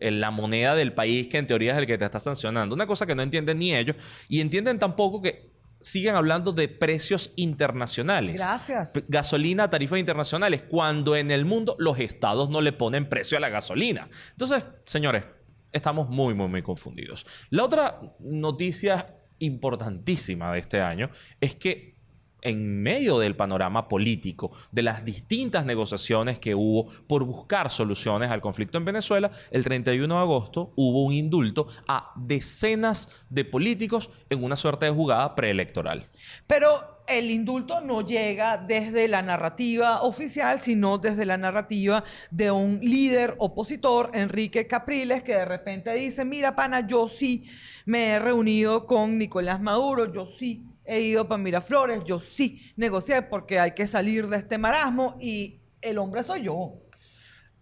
Speaker 1: la moneda del país que en teoría es el que te está sancionando. Una cosa que no entienden ni ellos y entienden tampoco que siguen hablando de precios internacionales.
Speaker 2: Gracias.
Speaker 1: Gasolina, tarifas internacionales, cuando en el mundo los estados no le ponen precio a la gasolina. Entonces, señores, estamos muy, muy, muy confundidos. La otra noticia importantísima de este año es que en medio del panorama político, de las distintas negociaciones que hubo por buscar soluciones al conflicto en Venezuela, el 31 de agosto hubo un indulto a decenas de políticos en una suerte de jugada preelectoral.
Speaker 2: Pero el indulto no llega desde la narrativa oficial, sino desde la narrativa de un líder opositor, Enrique Capriles, que de repente dice, mira, pana, yo sí me he reunido con Nicolás Maduro, yo sí he ido para Miraflores, yo sí negocié porque hay que salir de este marasmo y el hombre soy yo.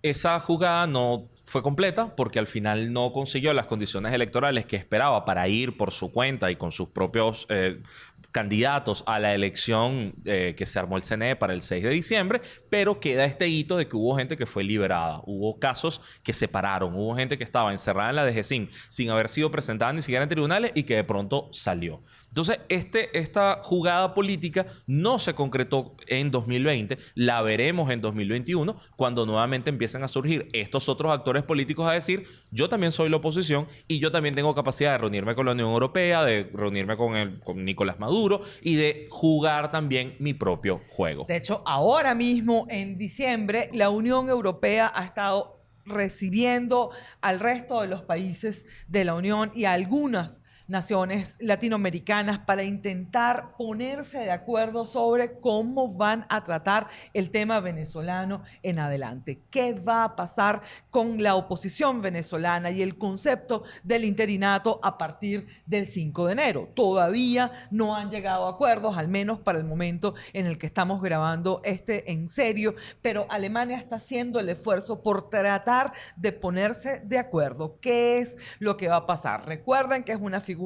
Speaker 1: Esa jugada no fue completa porque al final no consiguió las condiciones electorales que esperaba para ir por su cuenta y con sus propios eh, candidatos a la elección eh, que se armó el CNE para el 6 de diciembre, pero queda este hito de que hubo gente que fue liberada, hubo casos que se pararon, hubo gente que estaba encerrada en la DGCIN sin haber sido presentada ni siquiera en tribunales y que de pronto salió. Entonces, este, esta jugada política no se concretó en 2020, la veremos en 2021 cuando nuevamente empiecen a surgir estos otros actores políticos a decir, yo también soy la oposición y yo también tengo capacidad de reunirme con la Unión Europea, de reunirme con, el, con Nicolás Maduro, y de jugar también mi propio juego.
Speaker 2: De hecho, ahora mismo, en diciembre, la Unión Europea ha estado recibiendo al resto de los países de la Unión y a algunas naciones latinoamericanas para intentar ponerse de acuerdo sobre cómo van a tratar el tema venezolano en adelante. ¿Qué va a pasar con la oposición venezolana y el concepto del interinato a partir del 5 de enero? Todavía no han llegado a acuerdos, al menos para el momento en el que estamos grabando este en serio, pero Alemania está haciendo el esfuerzo por tratar de ponerse de acuerdo. ¿Qué es lo que va a pasar? Recuerden que es una figura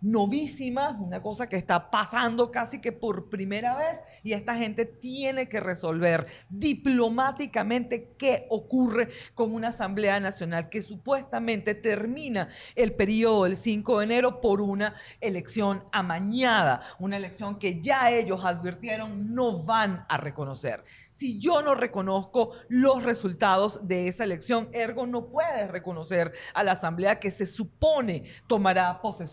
Speaker 2: novísima, una cosa que está pasando casi que por primera vez y esta gente tiene que resolver diplomáticamente qué ocurre con una Asamblea Nacional que supuestamente termina el periodo del 5 de enero por una elección amañada, una elección que ya ellos advirtieron no van a reconocer. Si yo no reconozco los resultados de esa elección, ergo no puedes reconocer a la Asamblea que se supone tomará posesión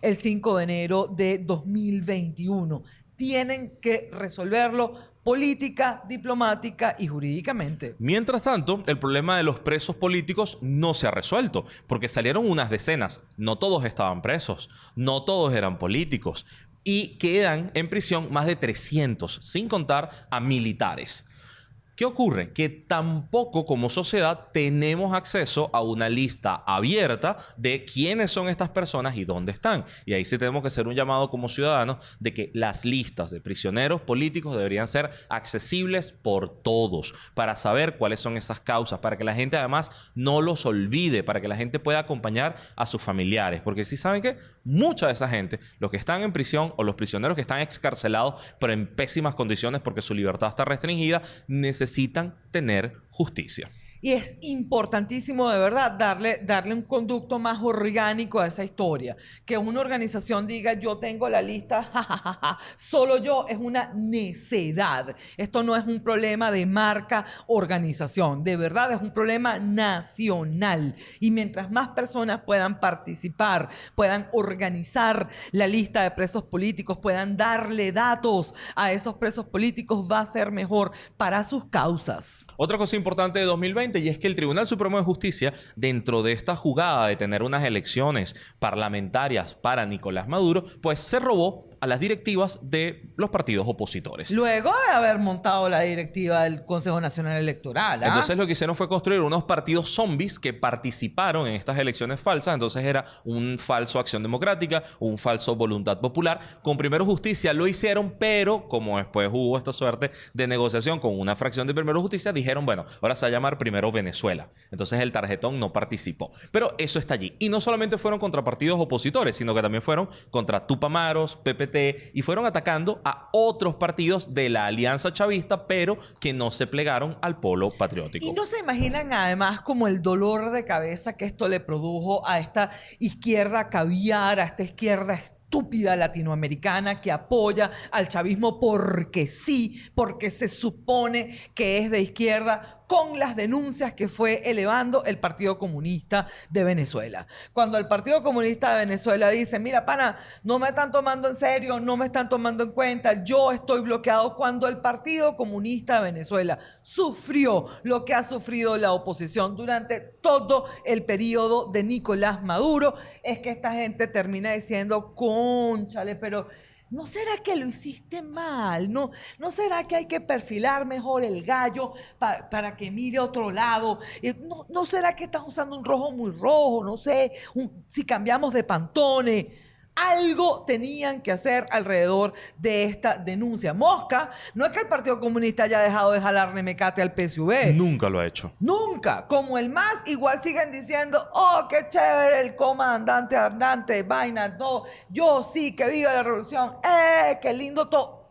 Speaker 2: el 5 de enero de 2021. Tienen que resolverlo política, diplomática y jurídicamente.
Speaker 1: Mientras tanto, el problema de los presos políticos no se ha resuelto, porque salieron unas decenas. No todos estaban presos, no todos eran políticos. Y quedan en prisión más de 300, sin contar a militares. ¿Qué ocurre? Que tampoco como sociedad tenemos acceso a una lista abierta de quiénes son estas personas y dónde están. Y ahí sí tenemos que hacer un llamado como ciudadanos de que las listas de prisioneros políticos deberían ser accesibles por todos para saber cuáles son esas causas, para que la gente además no los olvide, para que la gente pueda acompañar a sus familiares. Porque si saben que mucha de esa gente, los que están en prisión o los prisioneros que están excarcelados pero en pésimas condiciones porque su libertad está restringida, necesitan necesitan tener justicia.
Speaker 2: Y es importantísimo de verdad darle, darle un conducto más orgánico a esa historia. Que una organización diga yo tengo la lista, [LAUGHS] solo yo, es una necedad. Esto no es un problema de marca organización, de verdad es un problema nacional. Y mientras más personas puedan participar, puedan organizar la lista de presos políticos, puedan darle datos a esos presos políticos, va a ser mejor para sus causas.
Speaker 1: Otra cosa importante de 2020 y es que el Tribunal Supremo de Justicia, dentro de esta jugada de tener unas elecciones parlamentarias para Nicolás Maduro, pues se robó a las directivas de los partidos opositores.
Speaker 2: Luego de haber montado la directiva del Consejo Nacional Electoral. ¿ah?
Speaker 1: Entonces lo que hicieron fue construir unos partidos zombies que participaron en estas elecciones falsas. Entonces era un falso Acción Democrática, un falso Voluntad Popular. Con Primero Justicia lo hicieron, pero como después hubo esta suerte de negociación con una fracción de Primero Justicia, dijeron, bueno, ahora se va a llamar Primero Venezuela. Entonces el tarjetón no participó. Pero eso está allí. Y no solamente fueron contra partidos opositores, sino que también fueron contra Tupamaros, Y fueron atacando a otros partidos de la Alianza Chavista, pero que no se plegaron al polo patriótico.
Speaker 2: Y no se imaginan además como el dolor de cabeza que esto le produjo a esta izquierda caviar, a esta izquierda estúpida latinoamericana que apoya al chavismo porque sí, porque se supone que es de izquierda, con las denuncias que fue elevando el Partido Comunista de Venezuela. Cuando el Partido Comunista de Venezuela dice, mira, pana, no me están tomando en serio, no me están tomando en cuenta, yo estoy bloqueado, cuando el Partido Comunista de Venezuela sufrió lo que ha sufrido la oposición durante todo el periodo de Nicolás Maduro, es que esta gente termina diciendo, conchale, pero ¿No será que lo hiciste mal? ¿No, ¿no será que hay que perfilar mejor el gallo para que mire a otro lado? ¿No, ¿No, será que estás usando un rojo muy rojo? No sé, si cambiamos de pantone. Algo tenían que hacer alrededor de esta denuncia. Mosca, no es que el Partido Comunista haya dejado de jalarle mecate al PSV.
Speaker 1: Nunca lo ha hecho.
Speaker 2: Nunca. Como el más, igual siguen diciendo, oh, qué chévere el comandante Ardante, vaina, no. Yo sí, que viva la revolución. Eh, qué lindo todo.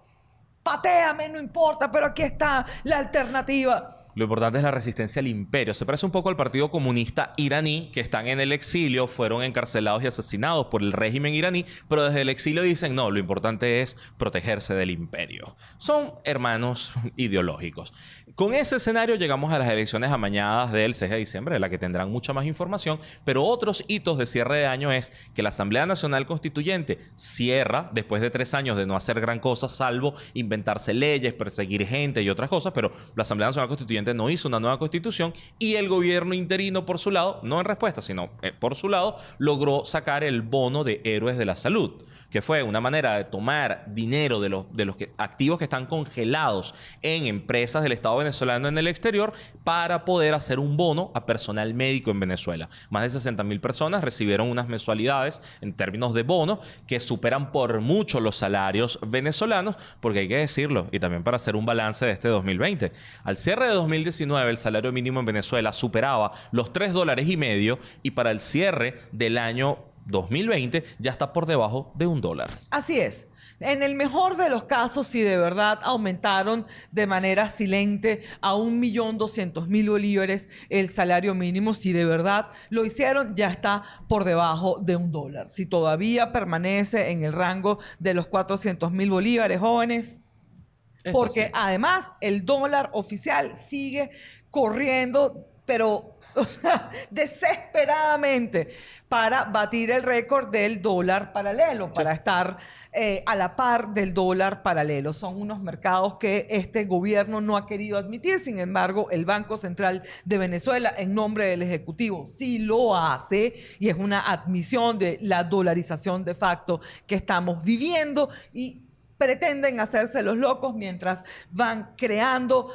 Speaker 2: Pateame, no importa, pero aquí está la alternativa.
Speaker 1: Lo importante es la resistencia al imperio. Se parece un poco al Partido Comunista iraní, que están en el exilio, fueron encarcelados y asesinados por el régimen iraní, pero desde el exilio dicen, no, lo importante es protegerse del imperio. Son hermanos [LAUGHS] ideológicos. Con ese escenario llegamos a las elecciones amañadas del 6 de diciembre, de la que tendrán mucha más información, pero otros hitos de cierre de año es que la Asamblea Nacional Constituyente cierra después de tres años de no hacer gran cosa, salvo inventarse leyes, perseguir gente y otras cosas, pero la Asamblea Nacional Constituyente no hizo una nueva constitución y el gobierno interino, por su lado, no en respuesta, sino eh, por su lado, logró sacar el bono de héroes de la salud que fue una manera de tomar dinero de los, de los activos que están congelados en empresas del Estado venezolano en el exterior para poder hacer un bono a personal médico en Venezuela. Más de 60 mil personas recibieron unas mensualidades en términos de bono que superan por mucho los salarios venezolanos, porque hay que decirlo, y también para hacer un balance de este 2020. Al cierre de 2019, el salario mínimo en Venezuela superaba los 3 dólares y medio y para el cierre del año 2020 ya está por debajo de un dólar.
Speaker 2: Así es. En el mejor de los casos, si de verdad aumentaron de manera silente a un millón doscientos mil bolívares el salario mínimo, si de verdad lo hicieron, ya está por debajo de un dólar. Si todavía permanece en el rango de los 400 mil bolívares, jóvenes, porque además el dólar oficial sigue corriendo, pero [LAUGHS] o sea, desesperadamente para batir el récord del dólar paralelo, para estar eh, a la par del dólar paralelo. Son unos mercados que este gobierno no ha querido admitir, sin embargo, el Banco Central de Venezuela, en nombre del Ejecutivo, sí lo hace y es una admisión de la dolarización de facto que estamos viviendo y pretenden hacerse los locos mientras van creando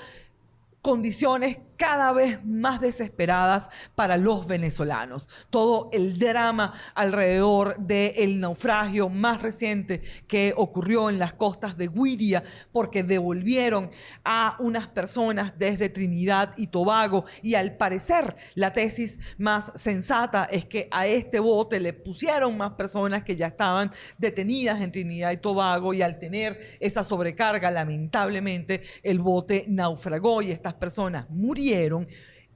Speaker 2: condiciones cada vez más desesperadas para los venezolanos. Todo el drama alrededor del naufragio más reciente que ocurrió en las costas de Guiria porque devolvieron a unas personas desde Trinidad y Tobago y al parecer la tesis más sensata es que a este bote le pusieron más personas que ya estaban detenidas en Trinidad y Tobago y al tener esa sobrecarga lamentablemente el bote naufragó y estas personas murieron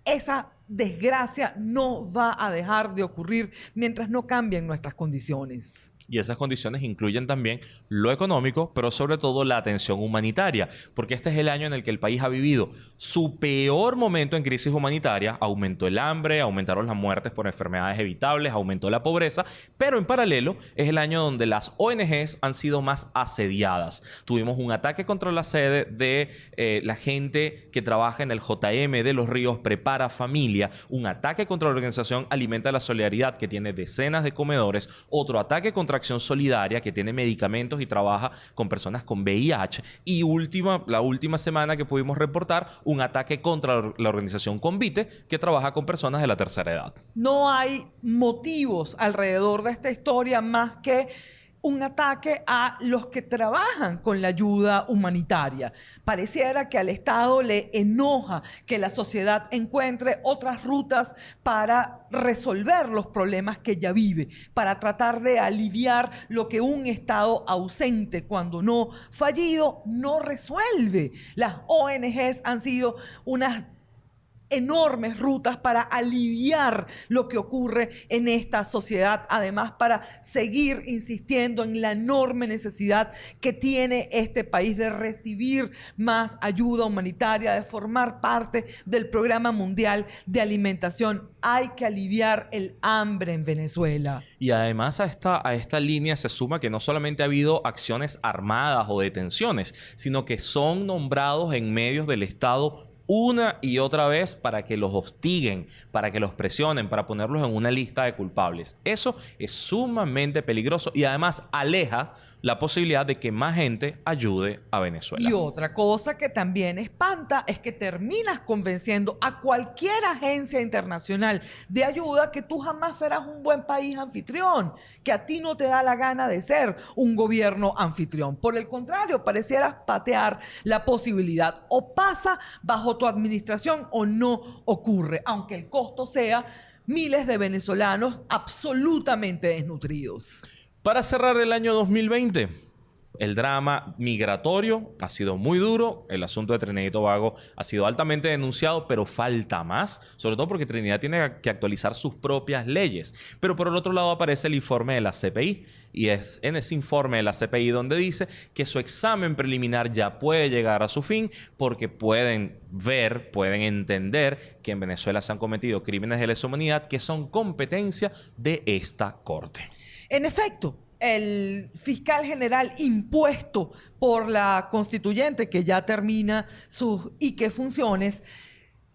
Speaker 2: esa desgracia no va a dejar de ocurrir mientras no cambien nuestras condiciones.
Speaker 1: Y esas condiciones incluyen también lo económico, pero sobre todo la atención humanitaria, porque este es el año en el que el país ha vivido su peor momento en crisis humanitaria. Aumentó el hambre, aumentaron las muertes por enfermedades evitables, aumentó la pobreza, pero en paralelo es el año donde las ONGs han sido más asediadas. Tuvimos un ataque contra la sede de eh, la gente que trabaja en el JM de los Ríos Prepara Familia, un ataque contra la organización Alimenta la Solidaridad que tiene decenas de comedores, otro ataque contra Acción Solidaria que tiene medicamentos y trabaja con personas con VIH. Y última, la última semana que pudimos reportar, un ataque contra la organización Convite que trabaja con personas de la tercera edad.
Speaker 2: No hay motivos alrededor de esta historia más que un ataque a los que trabajan con la ayuda humanitaria. Pareciera que al Estado le enoja que la sociedad encuentre otras rutas para resolver los problemas que ya vive, para tratar de aliviar lo que un Estado ausente, cuando no fallido, no resuelve. Las ONGs han sido unas enormes rutas para aliviar lo que ocurre en esta sociedad, además para seguir insistiendo en la enorme necesidad que tiene este país de recibir más ayuda humanitaria, de formar parte del programa mundial de alimentación. Hay que aliviar el hambre en Venezuela.
Speaker 1: Y además a esta, a esta línea se suma que no solamente ha habido acciones armadas o detenciones, sino que son nombrados en medios del Estado una y otra vez para que los hostiguen, para que los presionen, para ponerlos en una lista de culpables. Eso es sumamente peligroso y además aleja la posibilidad de que más gente ayude a Venezuela.
Speaker 2: Y otra cosa que también espanta es que terminas convenciendo a cualquier agencia internacional de ayuda que tú jamás serás un buen país anfitrión, que a ti no te da la gana de ser un gobierno anfitrión. Por el contrario, parecieras patear la posibilidad o pasa bajo tu administración o no ocurre, aunque el costo sea miles de venezolanos absolutamente desnutridos.
Speaker 1: Para cerrar el año 2020, el drama migratorio ha sido muy duro. El asunto de Trinidad y Tobago ha sido altamente denunciado, pero falta más. Sobre todo porque Trinidad tiene que actualizar sus propias leyes. Pero por el otro lado aparece el informe de la CPI. Y es en ese informe de la CPI donde dice que su examen preliminar ya puede llegar a su fin porque pueden ver, pueden entender que en Venezuela se han cometido crímenes de lesa humanidad que son competencia de esta corte.
Speaker 2: En efecto, el fiscal general impuesto por la constituyente, que ya termina sus y qué funciones,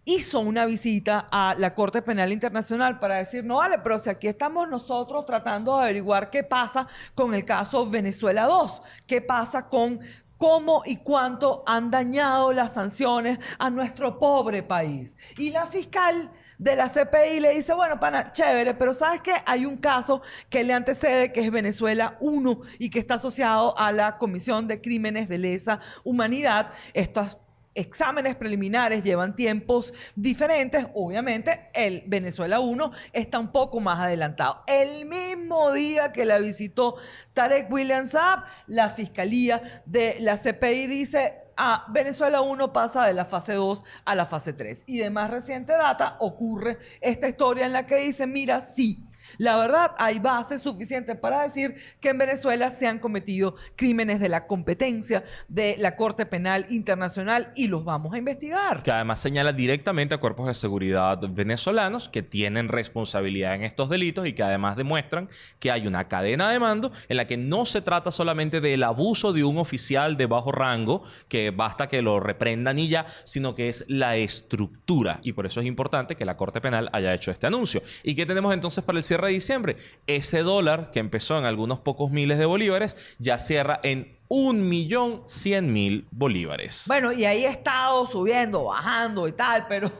Speaker 2: hizo una visita a la Corte Penal Internacional para decir, no vale, pero si aquí estamos nosotros tratando de averiguar qué pasa con el caso Venezuela 2, qué pasa con cómo y cuánto han dañado las sanciones a nuestro pobre país. Y la fiscal de la CPI le dice, bueno, pana, chévere, pero ¿sabes qué? Hay un caso que le antecede, que es Venezuela 1 y que está asociado a la Comisión de Crímenes de Lesa Humanidad. Estos exámenes preliminares llevan tiempos diferentes. Obviamente, el Venezuela 1 está un poco más adelantado. El mismo día que la visitó Tarek William Saab, la Fiscalía de la CPI dice, ah, Venezuela 1 pasa de la fase 2 a la fase 3. Y de más reciente data ocurre esta historia en la que dice, mira, sí, la verdad, hay bases suficientes para decir que en Venezuela se han cometido crímenes de la competencia de la Corte Penal Internacional y los vamos a investigar.
Speaker 1: Que además señala directamente a cuerpos de seguridad venezolanos que tienen responsabilidad en estos delitos y que además demuestran que hay una cadena de mando en la que no se trata solamente del abuso de un oficial de bajo rango, que basta que lo reprendan y ya, sino que es la estructura. Y por eso es importante que la Corte Penal haya hecho este anuncio. ¿Y qué tenemos entonces para el cierre de diciembre. Ese dólar, que empezó en algunos pocos miles de bolívares, ya cierra en un millón cien mil bolívares.
Speaker 2: Bueno, y ahí ha estado subiendo, bajando y tal, pero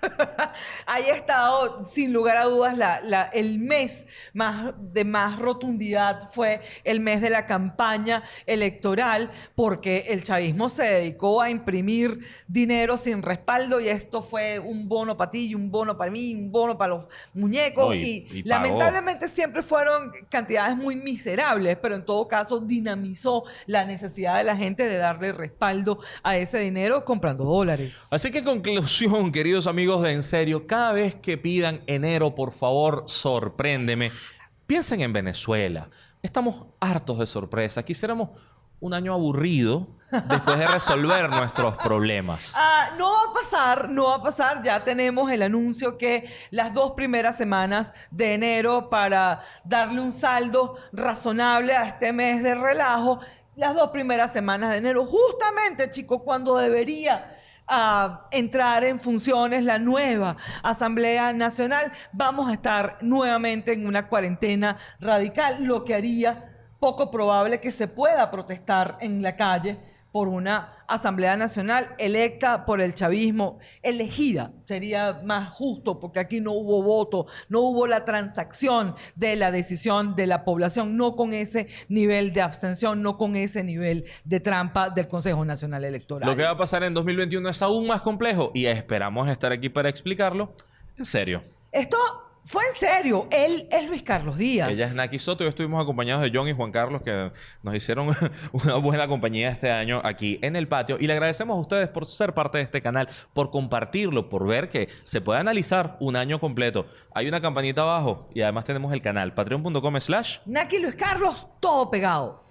Speaker 2: [LAUGHS] ahí ha estado, sin lugar a dudas, la, el mes más, de más rotundidad fue el mes de la campaña electoral, porque el chavismo se dedicó a imprimir dinero sin respaldo y esto fue un bono para ti y un bono para mí, un bono para los muñecos. y, lamentablemente siempre fueron cantidades muy miserables, pero en todo caso dinamizó la necesidad de la gente de darle respaldo a ese dinero comprando dólares.
Speaker 1: Así que conclusión, [LAUGHS] queridos amigos de En Serio, cada vez que pidan enero, por favor, sorpréndeme. Piensen en Venezuela. Estamos hartos de sorpresa. Quisiéramos un año aburrido después de resolver [LAUGHS] nuestros problemas.
Speaker 2: Ah, no va a pasar, no va a pasar. Ya tenemos el anuncio que las dos primeras semanas de enero para darle un saldo razonable a este mes de relajo las dos primeras semanas de enero, justamente, chicos, cuando debería ah, entrar en funciones la nueva Asamblea Nacional, vamos a estar nuevamente en una cuarentena radical, lo que haría poco probable que se pueda protestar en la calle por una Asamblea Nacional electa por el chavismo, elegida. Sería más justo porque aquí no hubo voto, no hubo la transacción de la decisión de la población, no con ese nivel de abstención, no con ese nivel de trampa del Consejo Nacional Electoral.
Speaker 1: Lo que va a pasar en 2021 es aún más complejo y esperamos estar aquí para explicarlo en serio.
Speaker 2: Esto Fue en serio. Él es Luis Carlos Díaz.
Speaker 1: Ella es Naki Soto y estuvimos acompañados de John y Juan Carlos que nos hicieron [LAUGHS] una buena compañía este año aquí en el patio. Y le agradecemos a ustedes por ser parte de este canal, por compartirlo, por ver que se puede analizar un año completo. Hay una campanita abajo y además tenemos el canal patreon.com slash
Speaker 2: Naki Luis Carlos, todo pegado.